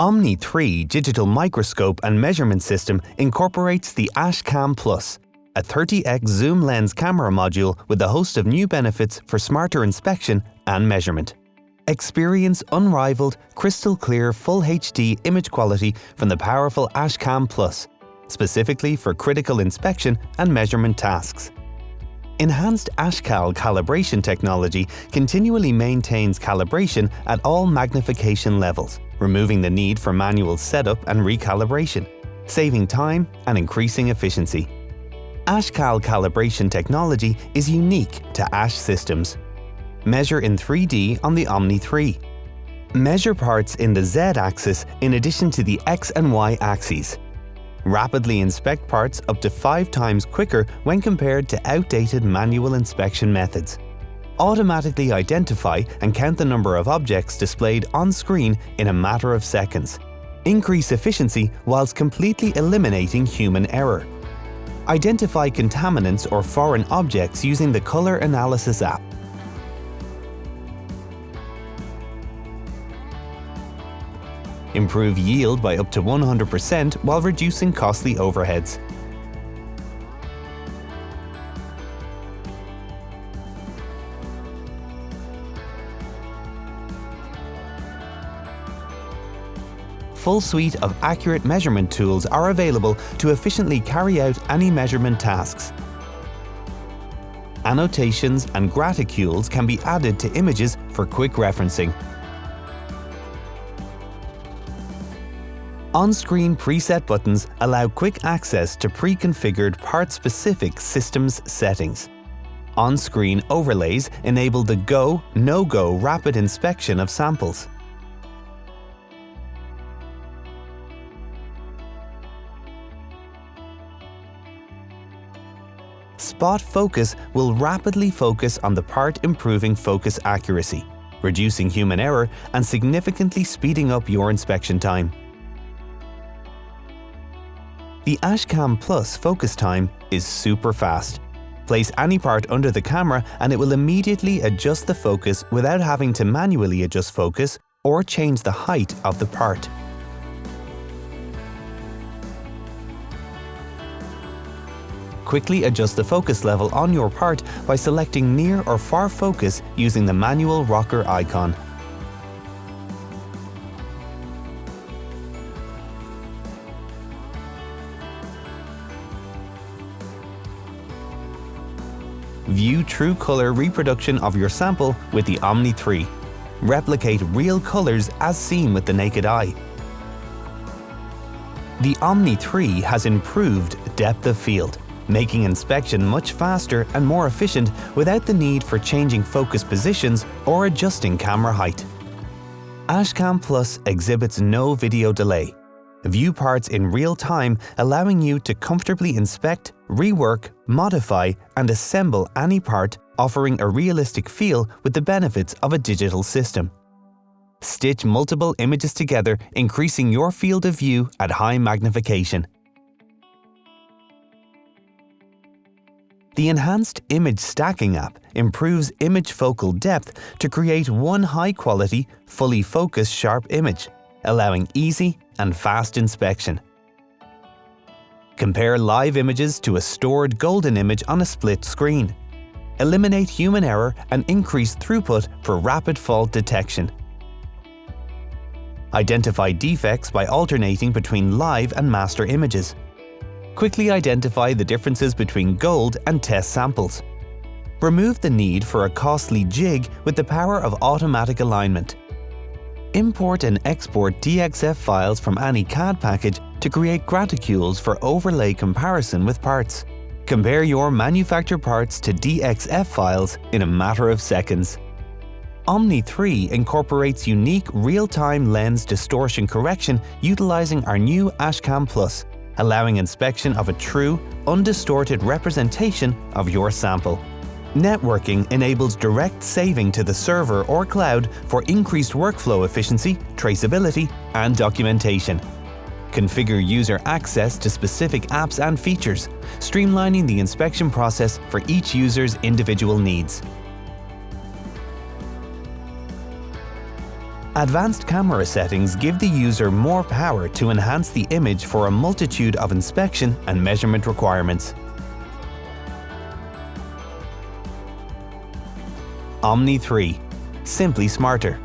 Omni 3 digital microscope and measurement system incorporates the Ashcam Plus, a 30x zoom lens camera module with a host of new benefits for smarter inspection and measurement. Experience unrivaled, crystal clear Full HD image quality from the powerful Ashcam Plus, specifically for critical inspection and measurement tasks. Enhanced Ashcal calibration technology continually maintains calibration at all magnification levels, removing the need for manual setup and recalibration, saving time and increasing efficiency. Ashcal calibration technology is unique to Ash systems. Measure in 3D on the Omni 3. Measure parts in the Z-axis in addition to the X and Y axes rapidly inspect parts up to 5 times quicker when compared to outdated manual inspection methods. Automatically identify and count the number of objects displayed on screen in a matter of seconds. Increase efficiency whilst completely eliminating human error. Identify contaminants or foreign objects using the Color Analysis app. improve yield by up to 100% while reducing costly overheads. A full suite of accurate measurement tools are available to efficiently carry out any measurement tasks. Annotations and graticules can be added to images for quick referencing. On-screen preset buttons allow quick access to pre-configured part-specific systems settings. On-screen overlays enable the go, no-go rapid inspection of samples. Spot Focus will rapidly focus on the part improving focus accuracy, reducing human error and significantly speeding up your inspection time. The Ashcam Plus focus time is super fast. Place any part under the camera and it will immediately adjust the focus without having to manually adjust focus or change the height of the part. Quickly adjust the focus level on your part by selecting near or far focus using the manual rocker icon. View true color reproduction of your sample with the Omni 3. Replicate real colors as seen with the naked eye. The Omni 3 has improved depth of field, making inspection much faster and more efficient without the need for changing focus positions or adjusting camera height. Ashcam Plus exhibits no video delay, View parts in real time allowing you to comfortably inspect, rework, modify and assemble any part offering a realistic feel with the benefits of a digital system. Stitch multiple images together increasing your field of view at high magnification. The Enhanced Image Stacking app improves image focal depth to create one high-quality, fully focused sharp image allowing easy and fast inspection. Compare live images to a stored golden image on a split screen. Eliminate human error and increase throughput for rapid fault detection. Identify defects by alternating between live and master images. Quickly identify the differences between gold and test samples. Remove the need for a costly jig with the power of automatic alignment. Import and export DXF files from any CAD package to create graticules for overlay comparison with parts. Compare your manufactured parts to DXF files in a matter of seconds. Omni 3 incorporates unique real-time lens distortion correction utilizing our new Ashcam Plus, allowing inspection of a true, undistorted representation of your sample. Networking enables direct saving to the server or cloud for increased workflow efficiency, traceability, and documentation. Configure user access to specific apps and features, streamlining the inspection process for each user's individual needs. Advanced camera settings give the user more power to enhance the image for a multitude of inspection and measurement requirements. Omni 3. Simply smarter.